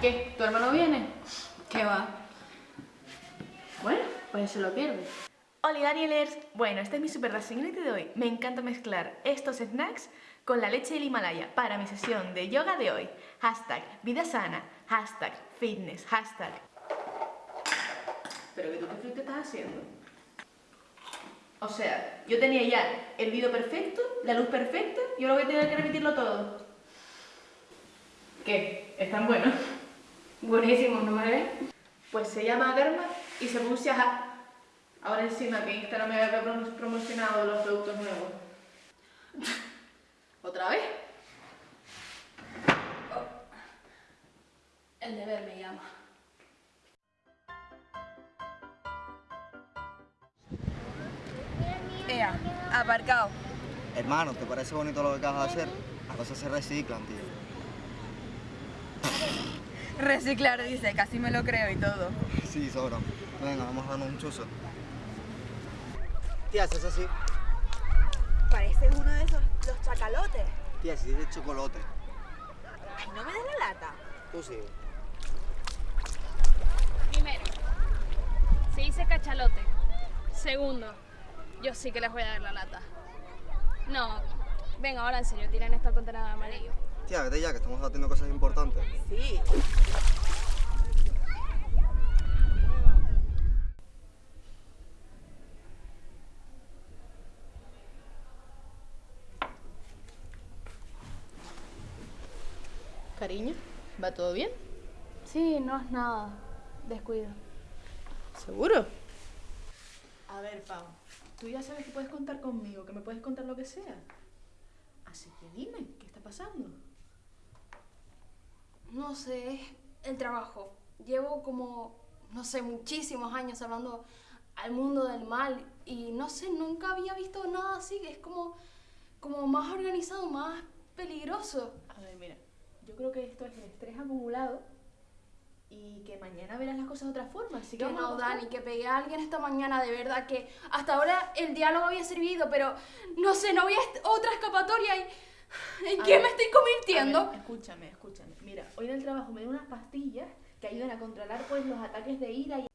¿Qué? ¿Tu hermano viene? ¿Qué va? Bueno, pues se lo pierde. Hola Danielers, bueno, esta es mi super racionality de hoy. Me encanta mezclar estos snacks con la leche del Himalaya para mi sesión de yoga de hoy. Hashtag vida sana, hashtag fitness, hashtag... ¿Pero qué tú qué te estás haciendo? O sea, yo tenía ya el vídeo perfecto, la luz perfecta y ahora voy a tener que repetirlo todo. ¿Qué? ¿Están buenos? Buenísimo, ¿no? Pues se llama Garma y se pronuncia Ha. Ahora encima que Instagram me había prom- promocionado los productos nuevos. ¿Otra vez? El deber me llama. Ea, aparcado. Hermano, ¿te parece bonito lo que acabas de hacer? Las cosas se reciclan, tío. Reciclar, dice, casi me lo creo y todo. Sí, sobra. Venga, vamos a darnos un chuzo. Tía, si es así. Pareces uno de esos, los chacalotes. Tía, si es de chocolate. Ay, no me des la lata. Tú sí. Primero, se dice cachalote. Segundo, yo sí que les voy a dar la lata. No, venga, ahora en serio, tiren esta tontera de amarillo. Tía, vete ya, que estamos haciendo cosas importantes. Sí. Cariño, ¿va todo bien? Sí, no es nada. Descuido. ¿Seguro? A ver, Pau, tú ya sabes que puedes contar conmigo, que me puedes contar lo que sea. Así que dime, ¿qué está pasando? No sé, es el trabajo. Llevo como, no sé, muchísimos años hablando al mundo del mal y no sé, nunca había visto nada así. Es como, como más organizado, más peligroso. A ver, mira, yo creo que esto es el estrés acumulado y que mañana verás las cosas de otra forma. Así que Que no. Dani, que pegué a alguien esta mañana, de verdad que hasta ahora el diálogo había servido, pero no sé, no había otra escapatoria y... ¿En A qué ver, me estoy convirtiendo? ver, escúchame, escúchame. Mira, hoy en el trabajo me dio unas pastillas que ayudan a controlar pues los ataques de ira y...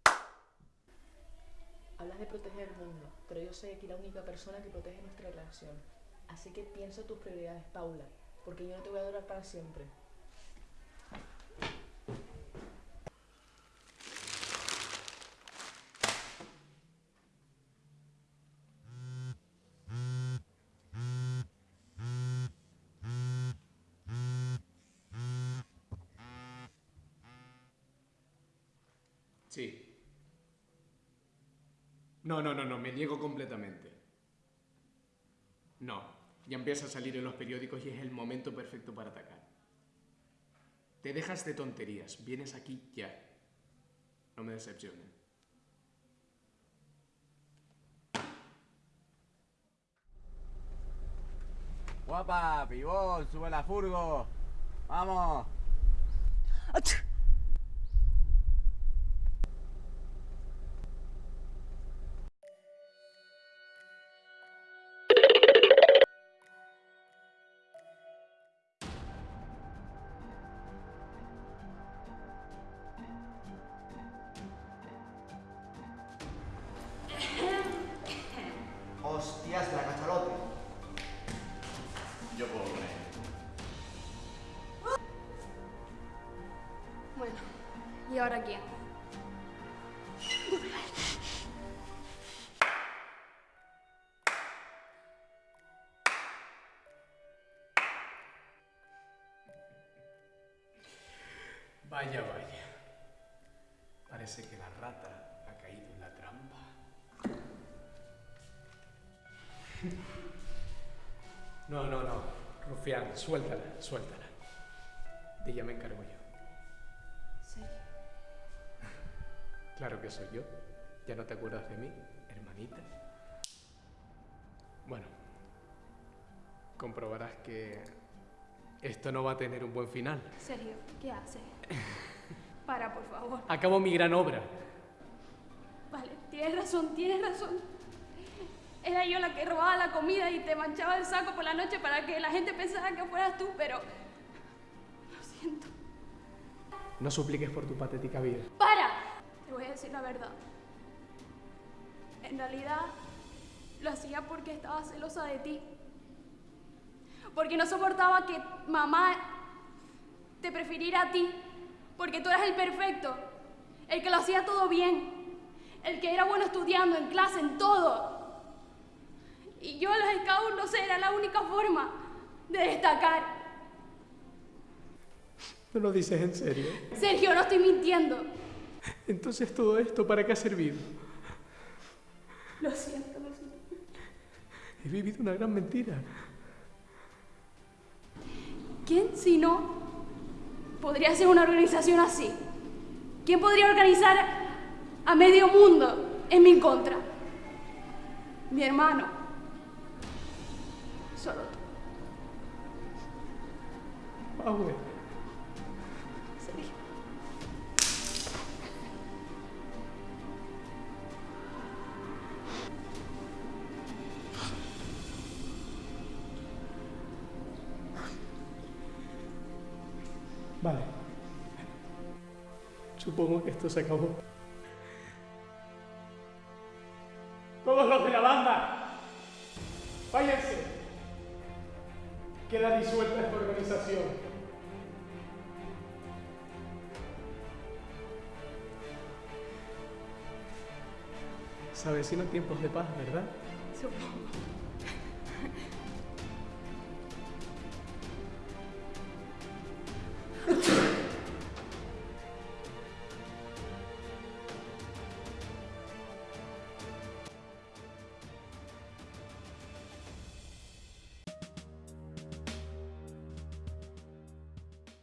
Hablas de proteger el mundo, pero yo soy aquí la única persona que protege nuestra relación. Así que piensa tus prioridades, Paula, porque yo no te voy a durar para siempre. Sí. No, no, no, no, me niego completamente. No, ya empieza a salir en los periódicos y es el momento perfecto para atacar. Te dejas de tonterías, vienes aquí ya. No me decepcionen. Guapa, pibón, sube la furgo. Vamos. Yo puedo con. Bueno, ¿y ahora quién? Vaya, vaya. Parece que la rata ha caído en la trampa. No, no, no. Rufián, suéltala, suéltala. De ella me encargo yo. Sí. Claro que soy yo. ¿Ya no te acuerdas de mí, hermanita? Bueno, comprobarás que esto no va a tener un buen final. Sergio, ¿qué haces? Para, por favor. Acabo mi gran obra. Vale, tienes razón, tienes razón. Era yo la que robaba la comida y te manchaba el saco por la noche para que la gente pensara que fueras tú, pero... Lo siento. No supliques por tu patética vida. ¡Para! Te voy a decir la verdad. En realidad, lo hacía porque estaba celosa de ti. Porque no soportaba que mamá te prefiriera a ti. Porque tú eras el perfecto. El que lo hacía todo bien. El que era bueno estudiando, en clase, en todo. Y yo los scouts, no sé, era la única forma de destacar. ¿No lo dices en serio? Sergio, no estoy mintiendo. Entonces todo esto, ¿para qué ha servido? Lo siento, lo siento. He vivido una gran mentira. ¿Quién, si no, podría hacer una organización así? ¿Quién podría organizar a medio mundo en mi contra? Mi hermano. Solo. Power. Sergio. Vale. Supongo que esto se acabó. Todos los de la banda, váyanse. Queda disuelta esta organización. Se avecinan tiempos de paz, ¿verdad? Supongo.